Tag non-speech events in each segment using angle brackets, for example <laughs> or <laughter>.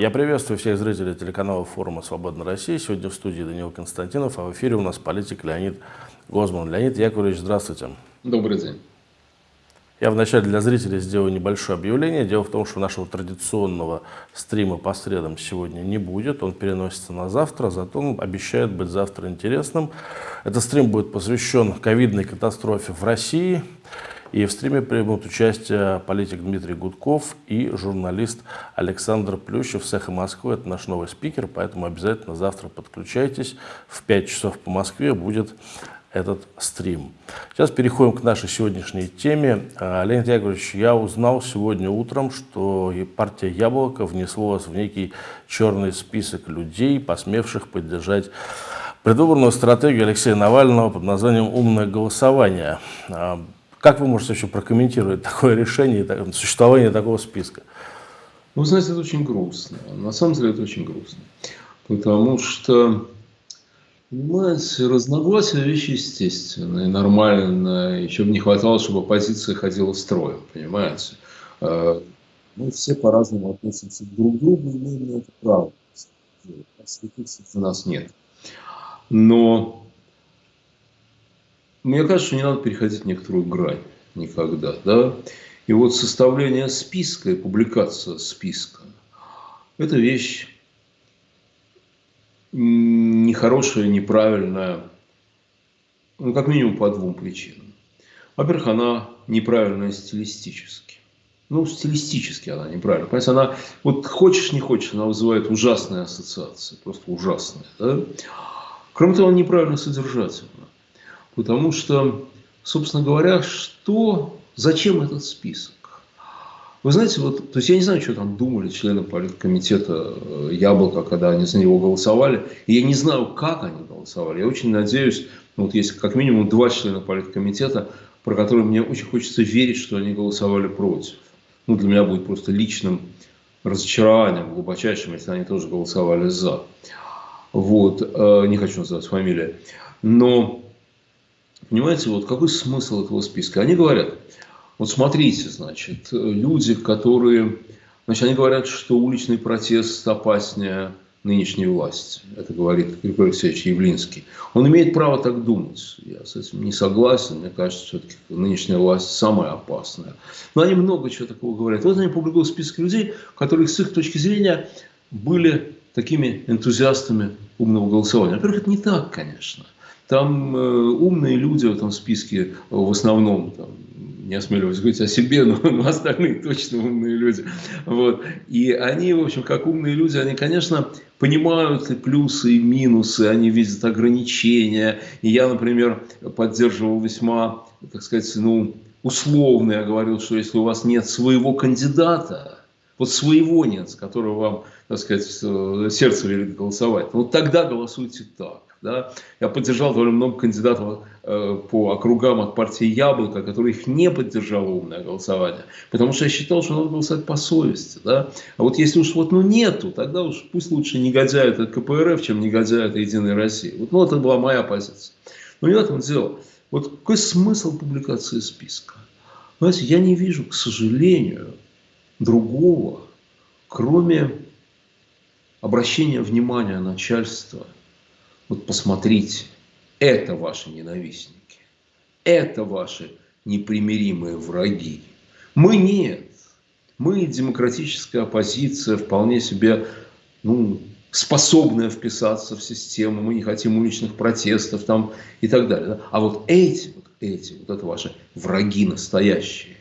Я приветствую всех зрителей телеканала форума «Свободная Россия». Сегодня в студии Данил Константинов, а в эфире у нас политик Леонид Гозман. Леонид Яковлевич, здравствуйте. Добрый день. Я вначале для зрителей сделаю небольшое объявление. Дело в том, что нашего традиционного стрима по средам сегодня не будет. Он переносится на завтра, зато он обещает быть завтра интересным. Этот стрим будет посвящен ковидной катастрофе в России. И в стриме примут участие политик Дмитрий Гудков и журналист Александр Плющев с «Эхо Москвы». Это наш новый спикер, поэтому обязательно завтра подключайтесь. В 5 часов по Москве будет этот стрим. Сейчас переходим к нашей сегодняшней теме. А, Леонид Яковлевич, я узнал сегодня утром, что партия «Яблоко» внесла вас в некий черный список людей, посмевших поддержать предвыборную стратегию Алексея Навального под названием «Умное голосование». Как вы можете вообще прокомментировать такое решение, существование такого списка? Ну, знаете, это очень грустно. На самом деле это очень грустно. Потому что, понимаете, разногласия вещи естественные, нормальные. Еще бы не хватало, чтобы оппозиция ходила строем, понимаете. А, мы все по-разному относимся друг к другу, и мы имеем это право. Конституции у нас нет. Но мне кажется, что не надо переходить некоторую грань никогда. Да? И вот составление списка и публикация списка – это вещь нехорошая, неправильная, ну, как минимум по двум причинам. Во-первых, она неправильная стилистически. Ну, стилистически она неправильная. Понимаете, она, вот хочешь, не хочешь, она вызывает ужасные ассоциации, просто ужасные. Да? Кроме того, она неправильно содержательна. Потому что, собственно говоря, что, зачем этот список? Вы знаете, вот, то есть я не знаю, что там думали члены политкомитета э, Яблоко, когда они за него голосовали. И я не знаю, как они голосовали. Я очень надеюсь, ну, вот есть как минимум два члена политкомитета, про которые мне очень хочется верить, что они голосовали против. Ну, для меня будет просто личным разочарованием, глубочайшим, если они тоже голосовали за. Вот, э, не хочу называть фамилии. Но Понимаете, вот какой смысл этого списка? Они говорят, вот смотрите, значит, люди, которые, значит, они говорят, что уличный протест опаснее нынешней власти. Это говорит Григорий Алексеевич Явлинский. Он имеет право так думать. Я с этим не согласен. Мне кажется, все-таки нынешняя власть самая опасная. Но они много чего такого говорят. Вот они публикуют список людей, которые с их точки зрения были такими энтузиастами умного голосования. Во-первых, это не так, конечно. Там э, умные люди в этом списке в основном, там, не осмеливаюсь говорить о себе, но, <laughs> но остальные точно умные люди. Вот. И они, в общем, как умные люди, они, конечно, понимают и плюсы, и минусы, они видят ограничения. И я, например, поддерживал весьма, так сказать, ну, условно, я говорил, что если у вас нет своего кандидата, вот своего нет, с которого вам, так сказать, сердце велит голосовать, вот тогда голосуйте так. Да? Я поддержал довольно много кандидатов э, по округам от партии «Яблоко», которых не поддержало умное голосование, потому что я считал, что надо голосовать по совести. Да? А вот если уж вот ну нету, тогда уж пусть лучше негодяй это КПРФ, чем негодяй это Единая Россия. Вот, ну, это была моя позиция. Но не в этом дело. Вот какой смысл публикации списка? Знаете, я не вижу, к сожалению, другого, кроме обращения внимания начальства – вот посмотрите, это ваши ненавистники, это ваши непримиримые враги. Мы нет. Мы демократическая оппозиция, вполне себе ну, способная вписаться в систему, мы не хотим уличных протестов там, и так далее. А вот эти, вот эти, вот это ваши враги настоящие,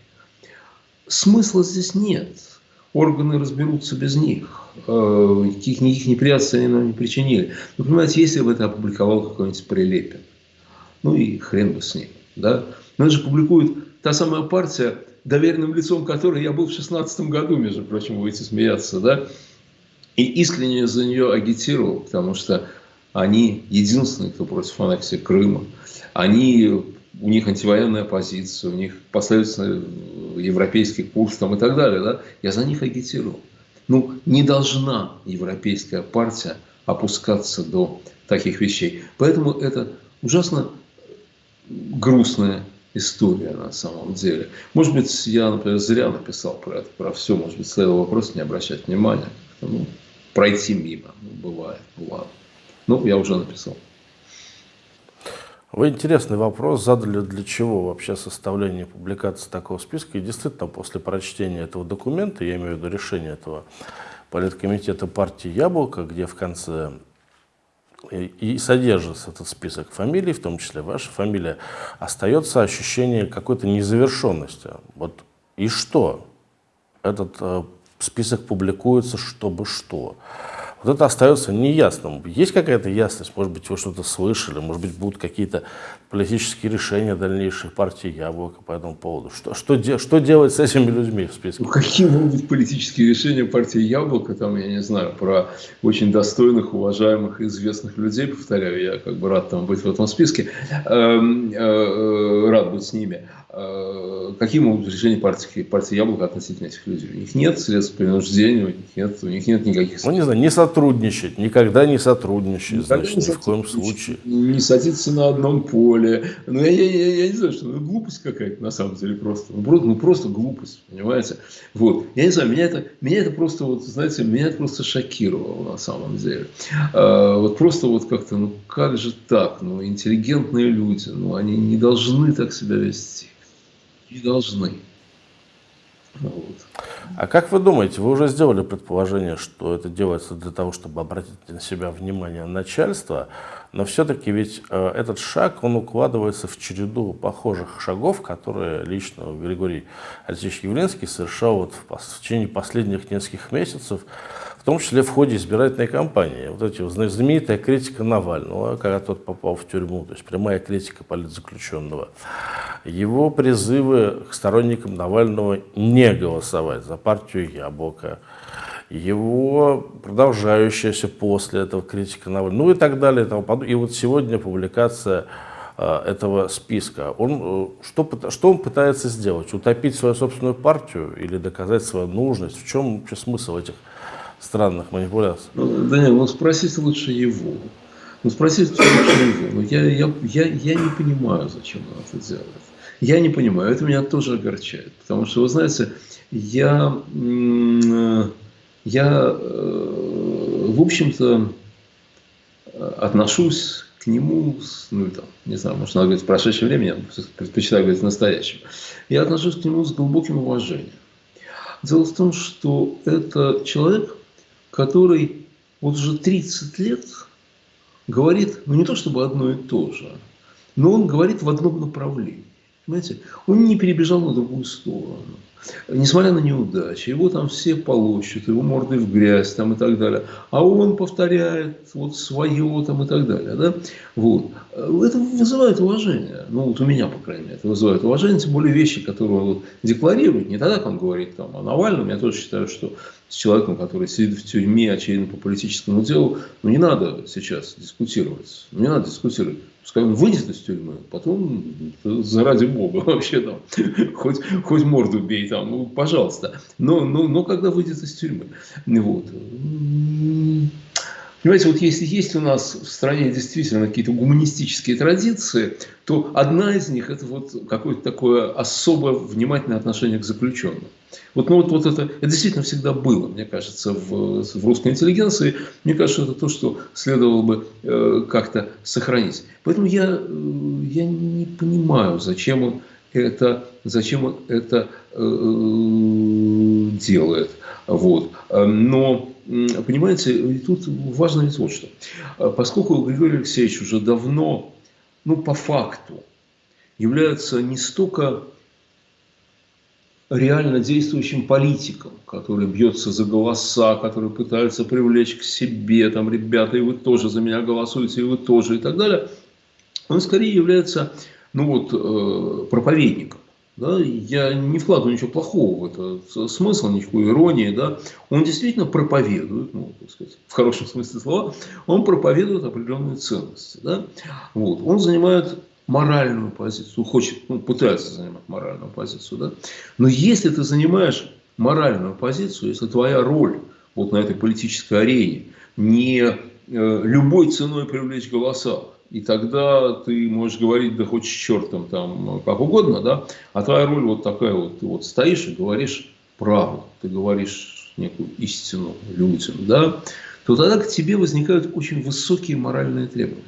смысла здесь нет. Органы разберутся без них. Э, никаких, никаких неприятностей они нам не причинили. Вы понимаете, если бы это опубликовал какой-нибудь Прилепин, ну и хрен бы с ним, да? Но это же публикует та самая партия, доверенным лицом которой я был в 16 году, между прочим, будете смеяться, да? И искренне за нее агитировал, потому что они единственные, кто против аннексии Крыма. Они, у них антивоенная позиция, у них последовательно европейский курс там, и так далее. Да? Я за них агитировал. Ну, не должна европейская партия опускаться до таких вещей. Поэтому это ужасно грустная история на самом деле. Может быть, я, например, зря написал про это, про все. Может быть, следовало просто не обращать внимания. Ну, пройти мимо. Ну, бывает, ладно. Ну, я уже написал. Вы интересный вопрос задали, для чего вообще составление публикации такого списка. И действительно, после прочтения этого документа, я имею в виду решение этого политкомитета партии «Яблоко», где в конце и, содержится этот список фамилий, в том числе ваша фамилия, остается ощущение какой-то незавершенности. Вот и что? Этот э, список публикуется, чтобы что? Вот это остается неясным. Есть какая-то ясность? Может быть, вы что-то слышали? Может быть, будут какие-то политические решения дальнейших партий Яблоко по этому поводу? Что, что, де, что делать с этими людьми в списке? Ну, какие могут политические решения партии Яблоко? Там, я не знаю, про очень достойных, уважаемых, известных людей, повторяю, я как бы рад там быть в этом списке, эм, э, э, рад быть с ними. Э, какие могут быть решения партии, партии Яблоко относительно этих людей? У них нет средств принуждения, у них нет, у них нет никаких... Ну, не знаю, не сотрудничать, никогда не сотрудничать, никогда значит, не ни в коем случае. Не садиться на одном поле. Ну, я, я, я, я не знаю, что ну, глупость какая-то на самом деле просто. Ну, просто, ну, просто глупость, понимаете? Вот. Я не знаю, меня это, меня это просто, вот, знаете, меня это просто шокировало на самом деле. А, вот просто вот как-то, ну, как же так? Ну, интеллигентные люди, ну, они не должны так себя вести не должны. Вот. А как вы думаете, вы уже сделали предположение, что это делается для того, чтобы обратить на себя внимание начальства, но все-таки ведь э, этот шаг, он укладывается в череду похожих шагов, которые лично Григорий Алексеевич Явленский совершал вот в, в течение последних нескольких месяцев, том числе в ходе избирательной кампании. Вот эти знаменитая критика Навального, когда тот попал в тюрьму, то есть прямая критика политзаключенного его призывы к сторонникам Навального не голосовать за партию Яблоко, его продолжающаяся после этого критика Навального, ну и так далее. И, и вот сегодня публикация э, этого списка. Он, э, что, что он пытается сделать? Утопить свою собственную партию или доказать свою нужность? В чем вообще смысл этих странных манипуляций? Ну, Данил, ну спросите лучше его. Ну спросите лучше его. Ну, я, я, я, я не понимаю, зачем он это делает. Я не понимаю, это меня тоже огорчает. Потому что, вы знаете, я, я э, в общем-то, отношусь к нему, ну, там, не знаю, может, надо говорить в прошедшее время, я предпочитаю говорить в настоящем. Я отношусь к нему с глубоким уважением. Дело в том, что это человек, который вот уже 30 лет говорит, ну не то чтобы одно и то же, но он говорит в одном направлении. Понимаете? Он не перебежал на другую сторону. Несмотря на неудачи, его там все полощут, его морды в грязь там, и так далее. А он повторяет вот свое там, и так далее. Да? Вот. Это вызывает уважение. Ну, вот у меня, по крайней мере, это вызывает уважение. Тем более вещи, которые он вот декларирует. Не тогда, как он говорит там, о Навальном. Я тоже считаю, что с человеком, который сидит в тюрьме, очевидно, по политическому делу, ну, не надо сейчас дискутировать. Ну, не надо дискутировать. Пускай он выйдет из тюрьмы, потом, заради бога, <laughs> вообще там, хоть, хоть морду бей там, ну, пожалуйста. Но, но, но когда выйдет из тюрьмы. Вот. Понимаете, вот если есть у нас в стране действительно какие-то гуманистические традиции, то одна из них – это вот какое-то такое особое внимательное отношение к заключенным. Вот, ну, вот, вот это, это действительно всегда было, мне кажется, в, в русской интеллигенции. Мне кажется, это то, что следовало бы э, как-то сохранить. Поэтому я, э, я не понимаю, зачем он это, зачем он это э, делает. Вот. Но Понимаете, тут важно ведь вот что. Поскольку Григорий Алексеевич уже давно, ну, по факту, является не столько реально действующим политиком, который бьется за голоса, который пытается привлечь к себе, там, ребята, и вы тоже за меня голосуете, и вы тоже, и так далее, он скорее является, ну вот, э, проповедником. Да, я не вкладываю ничего плохого в это смысл, никакой иронии. Да. Он действительно проповедует, ну, так сказать, в хорошем смысле слова, он проповедует определенные ценности. Да. Вот. Он занимает моральную позицию, хочет, ну, пытается занимать моральную позицию. Да. Но если ты занимаешь моральную позицию, если твоя роль вот на этой политической арене не э, любой ценой привлечь голоса, и тогда ты можешь говорить, да хоть с чертом там, как угодно, да, а твоя роль вот такая вот, ты вот стоишь и говоришь правду, ты говоришь некую истину людям, да, то тогда к тебе возникают очень высокие моральные требования.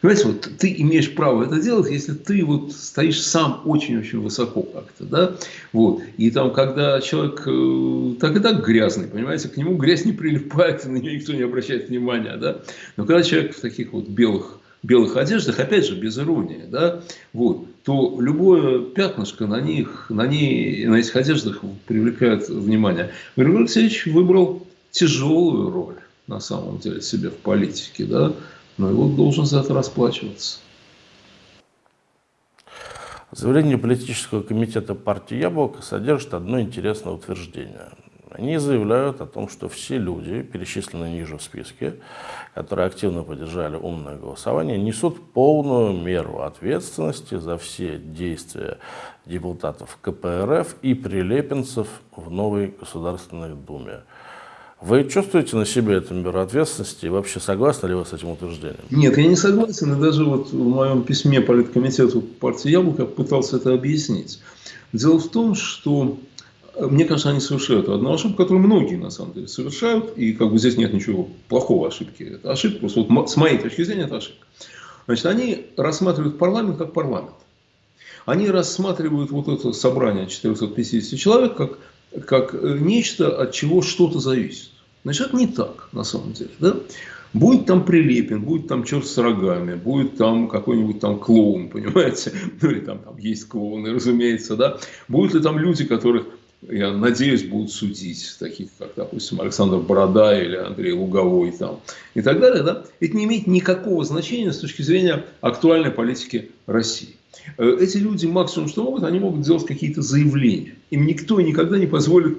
Понимаете, вот ты имеешь право это делать, если ты вот стоишь сам очень-очень высоко как-то, да, вот. И там, когда человек э, так и так грязный, понимаете, к нему грязь не прилипает, <laughs> на нее никто не обращает внимания, да. Но когда человек в таких вот белых белых одеждах, опять же, без иронии, да, вот, то любое пятнышко на них, на, ней, на этих одеждах привлекает внимание. Григорий Алексеевич выбрал тяжелую роль, на самом деле, себе в политике, да, но его должен за это расплачиваться. Заявление политического комитета партии «Яблоко» содержит одно интересное утверждение. Они заявляют о том, что все люди, перечисленные ниже в списке, которые активно поддержали умное голосование, несут полную меру ответственности за все действия депутатов КПРФ и прилепенцев в новой Государственной Думе. Вы чувствуете на себе эту меру ответственности и вообще согласны ли вы с этим утверждением? Нет, я не согласен. И даже вот в моем письме политкомитету партии «Яблоко» пытался это объяснить. Дело в том, что мне кажется, они совершают одну ошибку, которую многие на самом деле совершают, и как бы здесь нет ничего плохого ошибки. Это ошибка, просто вот с моей точки зрения это ошибка. Значит, они рассматривают парламент как парламент. Они рассматривают вот это собрание 450 человек как как нечто, от чего что-то зависит. Значит, это не так, на самом деле. Да? Будет там Прилепин, будет там черт с рогами, будет там какой-нибудь там клоун, <laughs> понимаете? Ну, или там, там есть клоуны, разумеется, да? Будут ли там люди, которых, я надеюсь, будут судить, таких как, допустим, Александр Борода или Андрей Луговой там, и так далее, да? Это не имеет никакого значения с точки зрения актуальной политики России. Э, эти люди максимум, что могут, они могут делать какие-то заявления. Им никто никогда не позволит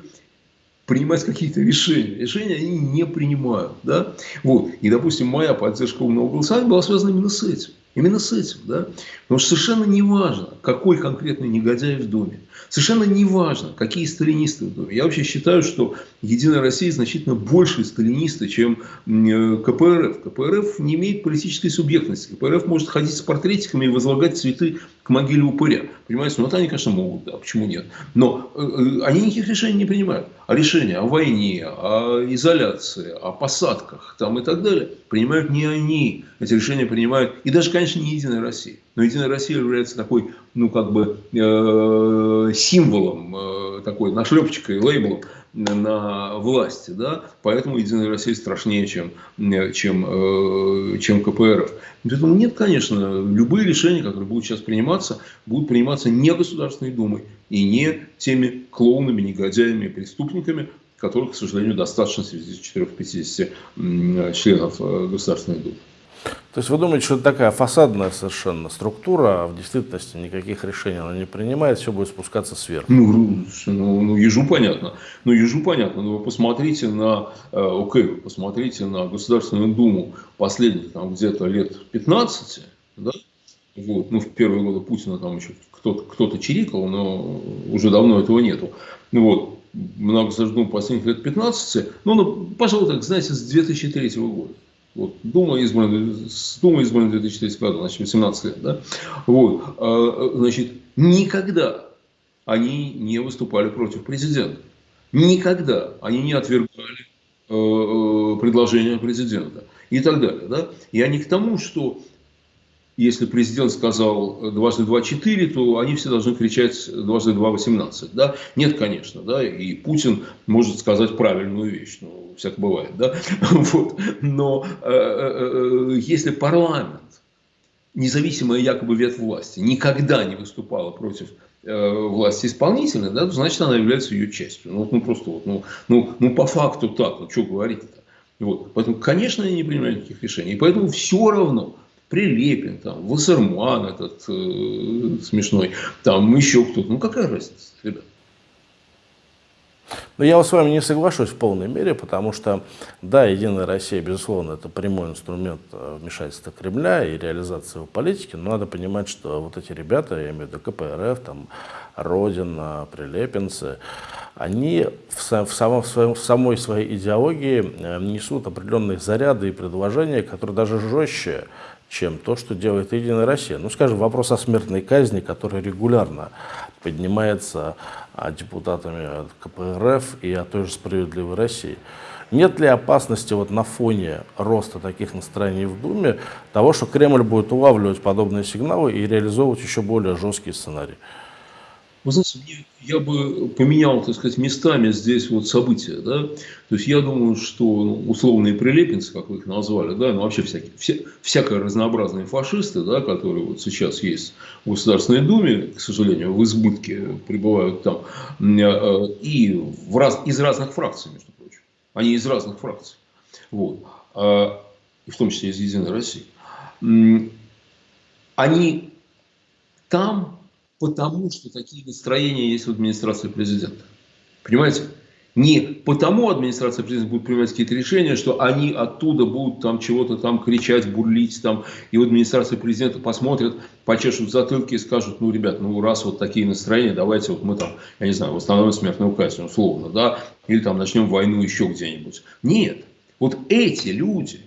принимать какие-то решения. Решения они не принимают. Да? Вот. И, допустим, моя поддержка умного голосования была связана именно с этим. Именно с этим, да? Потому что совершенно не важно, какой конкретный негодяй в Доме. Совершенно не важно, какие сталинисты в Доме. Я вообще считаю, что Единая Россия значительно больше сталинисты, чем э, КПРФ. КПРФ не имеет политической субъектности. КПРФ может ходить с портретиками и возлагать цветы к могиле упыря. Понимаете? Ну, это они, конечно, могут, да, почему нет. Но э, э, они никаких решений не принимают. А решения о войне, о изоляции, о посадках там, и так далее принимают не они. Эти решения принимают, и даже, конечно, не Единая Россия. Но Единая Россия является такой, ну, как бы, э, символом, э, такой нашлепочкой, лейблом на власти, да, поэтому Единая Россия страшнее, чем, чем, э, чем КПРФ. Поэтому нет, конечно, любые решения, которые будут сейчас приниматься, будут приниматься не Государственной Думой и не теми клоунами, негодяями преступниками, которых, к сожалению, достаточно среди 450 членов э, Государственной Думы. То есть вы думаете, что это такая фасадная совершенно структура, а в действительности никаких решений она не принимает, все будет спускаться сверху? Ну, ну, ну ежу понятно. Ну, ежу понятно. Но вы посмотрите на, э, окей, вы посмотрите на Государственную Думу последних там где-то лет 15, да? Вот. Ну, в первые годы Путина там еще кто-то кто, -то, чирикал, но уже давно этого нету. Ну, вот. На Государственную Думу последних лет 15, ну, ну, пожалуй, так, знаете, с 2003 года. Вот, Дума избрана, Дума избрана в 2003 году, значит, 18 лет. Да? Вот, а, значит, никогда они не выступали против президента. Никогда они не отвергали э, э предложения президента и так далее. Да? Я не к тому, что если президент сказал дважды два четыре, то они все должны кричать дважды два восемнадцать. Да? Нет, конечно. Да? И Путин может сказать правильную вещь. Ну, всяко бывает. Да? <laughs> Вот. Но э, э, э, если парламент, независимая якобы ветвь власти, никогда не выступала против власти исполнительной, да, то значит она является ее частью. Ну, ну просто вот, ну, ну, ну по факту так, ну что говорить-то. Вот. Поэтому, конечно, они не принимают никаких решений. И поэтому все равно Прилепин, там, Вассерман этот э, смешной, там еще кто-то. Ну какая разница, ребят? Но я с вами не соглашусь в полной мере, потому что, да, Единая Россия, безусловно, это прямой инструмент э, вмешательства Кремля и реализации его политики, но надо понимать, что вот эти ребята, я имею в виду КПРФ, там, Родина, Прилепинцы, они в, в, самом, в, своем, в самой своей идеологии э, несут определенные заряды и предложения, которые даже жестче, чем то, что делает Единая Россия. Ну, скажем, вопрос о смертной казни, который регулярно поднимается а, депутатами КПРФ и о той же «Справедливой России». Нет ли опасности вот на фоне роста таких настроений в Думе того, что Кремль будет улавливать подобные сигналы и реализовывать еще более жесткие сценарии? Вы знаете, я бы поменял, так сказать, местами здесь вот события, да, то есть я думаю, что ну, условные прилепинцы, как вы их назвали, да, ну вообще всякие, вся, всякое разнообразные фашисты, да, которые вот сейчас есть в Государственной Думе, к сожалению, в избытке пребывают там, э, и в раз, из разных фракций, между прочим, они из разных фракций, вот, а, и в том числе из Единой России, они там потому, что такие настроения есть в администрации президента. Понимаете? Не потому администрация президента будет принимать какие-то решения, что они оттуда будут там чего-то там кричать, бурлить там, и в администрации президента посмотрят, почешут затылки и скажут, ну, ребят, ну, раз вот такие настроения, давайте вот мы там, я не знаю, восстановим смертную казнь, условно, да, или там начнем войну еще где-нибудь. Нет. Вот эти люди,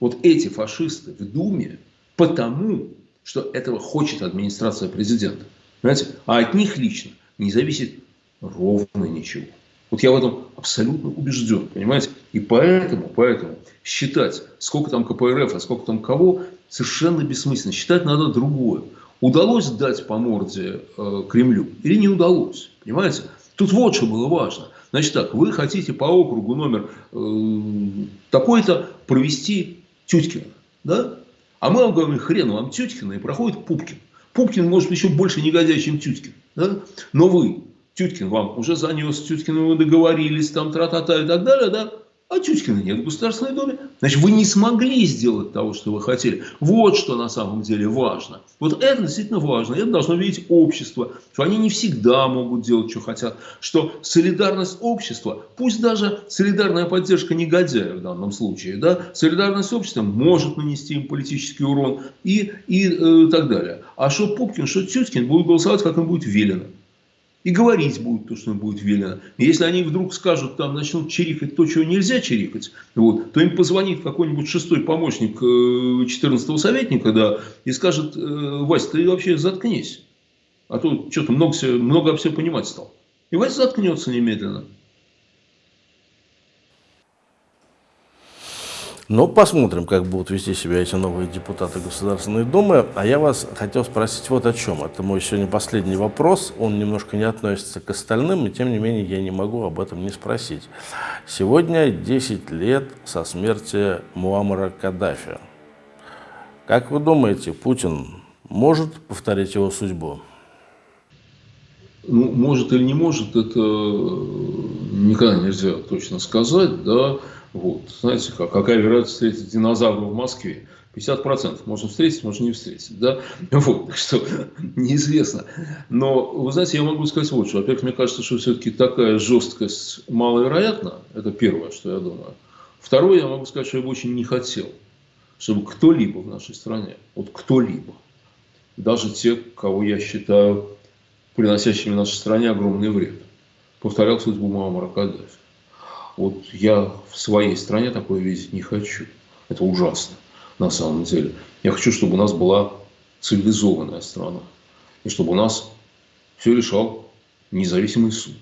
вот эти фашисты в Думе, потому что этого хочет администрация президента. Понимаете? А от них лично не зависит ровно ничего. Вот я в этом абсолютно убежден, понимаете? И поэтому, поэтому считать, сколько там КПРФ, а сколько там кого, совершенно бессмысленно. Считать надо другое. Удалось дать по морде э, Кремлю или не удалось? Понимаете? Тут вот что было важно. Значит так, вы хотите по округу номер э, такой-то провести Тюткина, да? А мы вам говорим, хрен вам Тюткина, и проходит Пупкин. Пупкин может еще больше негодяй, чем Тюткин. Да? Но вы, Тюткин вам уже занес, Тюткин вы договорились, там, тра-та-та и так далее, да? А Тюткина нет в Государственной Думе. Значит, вы не смогли сделать того, что вы хотели. Вот что на самом деле важно. Вот это действительно важно. Это должно видеть общество. Что они не всегда могут делать, что хотят. Что солидарность общества, пусть даже солидарная поддержка негодяя в данном случае, да, солидарность общества может нанести им политический урон и, и э, так далее. А что Пупкин, что Тюткин будут голосовать, как им будет велено и говорить будут то, что будет велено. Если они вдруг скажут, там начнут чирикать то, чего нельзя чирикать, вот, то им позвонит какой-нибудь шестой помощник 14-го э, советника, да, и скажет, э, Вась, ты вообще заткнись, а то что-то много, много все понимать стал. И Вася заткнется немедленно. Но посмотрим, как будут вести себя эти новые депутаты Государственной Думы. А я вас хотел спросить вот о чем. Это мой сегодня последний вопрос. Он немножко не относится к остальным, и тем не менее я не могу об этом не спросить. Сегодня 10 лет со смерти Муаммара Каддафи. Как вы думаете, Путин может повторить его судьбу? Ну, может или не может, это никогда нельзя точно сказать, да. Вот. Знаете, как, какая вероятность встретить динозавра в Москве? 50% можно встретить, можно не встретить. Да? <laughs> Вот, так что <laughs> неизвестно. Но, вы знаете, я могу сказать вот что. Во-первых, мне кажется, что все-таки такая жесткость маловероятна. Это первое, что я думаю. Второе, я могу сказать, что я бы очень не хотел, чтобы кто-либо в нашей стране, вот кто-либо, даже те, кого я считаю приносящими нашей стране огромный вред, повторял судьбу Муаммара Каддафи. Вот я в своей стране такое видеть не хочу. Это ужасно на самом деле. Я хочу, чтобы у нас была цивилизованная страна. И чтобы у нас все решал независимый суд.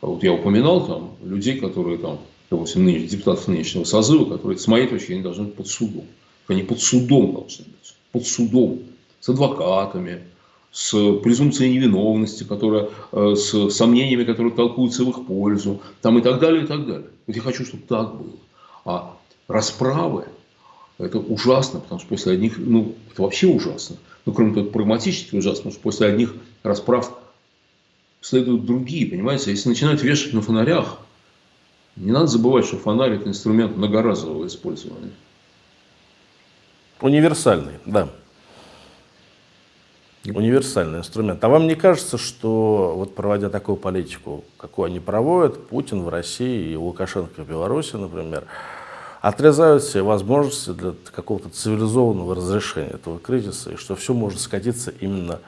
А вот я упоминал там людей, которые там, допустим, ныне, депутатов нынешнего созыва, которые, с моей точки зрения, должны быть под судом. Они под судом должны быть. Под судом. С адвокатами, с презумпцией невиновности, которая, э, с сомнениями, которые толкуются в их пользу, там и так далее, и так далее. Вот я хочу, чтобы так было. А расправы, это ужасно, потому что после одних, ну, это вообще ужасно. Ну, кроме того, прагматически ужасно, потому что после одних расправ следуют другие, понимаете? Если начинают вешать на фонарях, не надо забывать, что фонарь – это инструмент многоразового использования. Универсальный, да универсальный инструмент. А вам не кажется, что вот проводя такую политику, какую они проводят, Путин в России и Лукашенко в Беларуси, например, отрезают все возможности для какого-то цивилизованного разрешения этого кризиса, и что все может скатиться именно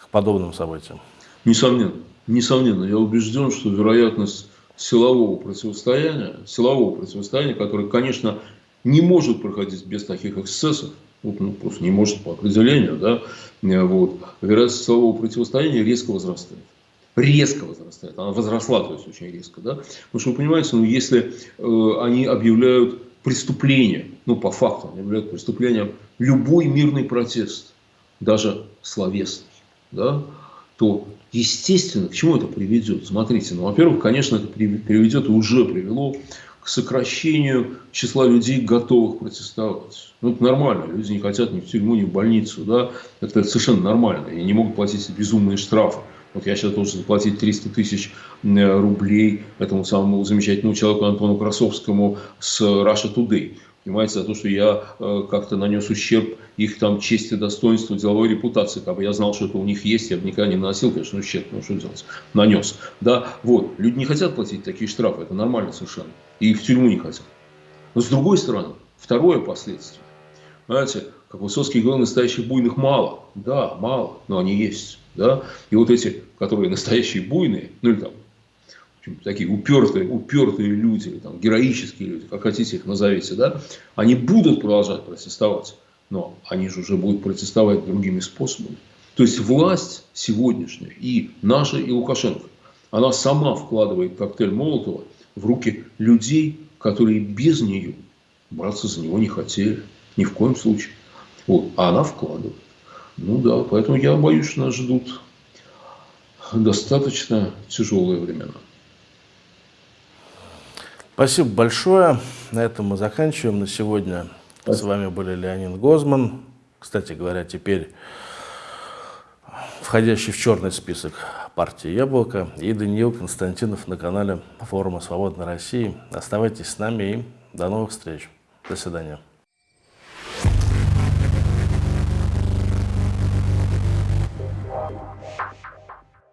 к подобным событиям? Несомненно. Несомненно. Я убежден, что вероятность силового противостояния, силового противостояния, которое, конечно, не может проходить без таких эксцессов, вот, ну, просто не может по определению, да, вот, вероятность силового противостояния резко возрастает. Резко возрастает. Она возросла, то есть очень резко. Да? Потому что вы понимаете, ну, если э, они объявляют преступление, ну, по факту, они объявляют преступлением любой мирный протест, даже словесный, да, то, естественно, к чему это приведет? Смотрите, ну, во-первых, конечно, это приведет и уже привело к сокращению числа людей, готовых протестовать. Ну, это нормально. Люди не хотят ни в тюрьму, ни в больницу. Да? Это совершенно нормально. И не могут платить безумные штрафы. Вот я сейчас должен заплатить 300 тысяч рублей этому самому замечательному человеку Антону Красовскому с Russia Today. Понимаете, за то, что я э, как-то нанес ущерб их там чести, достоинству, деловой репутации. Как бы я знал, что это у них есть, я бы никогда не наносил, конечно, ущерб, ну что делать, нанес. Да, вот, люди не хотят платить такие штрафы, это нормально совершенно. И в тюрьму не хотят. Но с другой стороны, второе последствие. Знаете, как Высоцкий говорил, настоящих буйных мало. Да, мало, но они есть. Да? И вот эти, которые настоящие буйные, ну или там такие упертые, упертые люди, или там, героические люди, как хотите их назовите, да, они будут продолжать протестовать, но они же уже будут протестовать другими способами. То есть власть сегодняшняя, и наша, и Лукашенко, она сама вкладывает коктейль Молотова в руки людей, которые без нее браться за него не хотели. Ни в коем случае. Вот. А она вкладывает. Ну да, поэтому я боюсь, что нас ждут достаточно тяжелые времена. Спасибо большое. На этом мы заканчиваем на сегодня. Спасибо. С вами были Леонид Гозман. Кстати говоря, теперь входящий в черный список партии «Яблоко» и Даниил Константинов на канале форума «Свободной России». Оставайтесь с нами и до новых встреч. До свидания.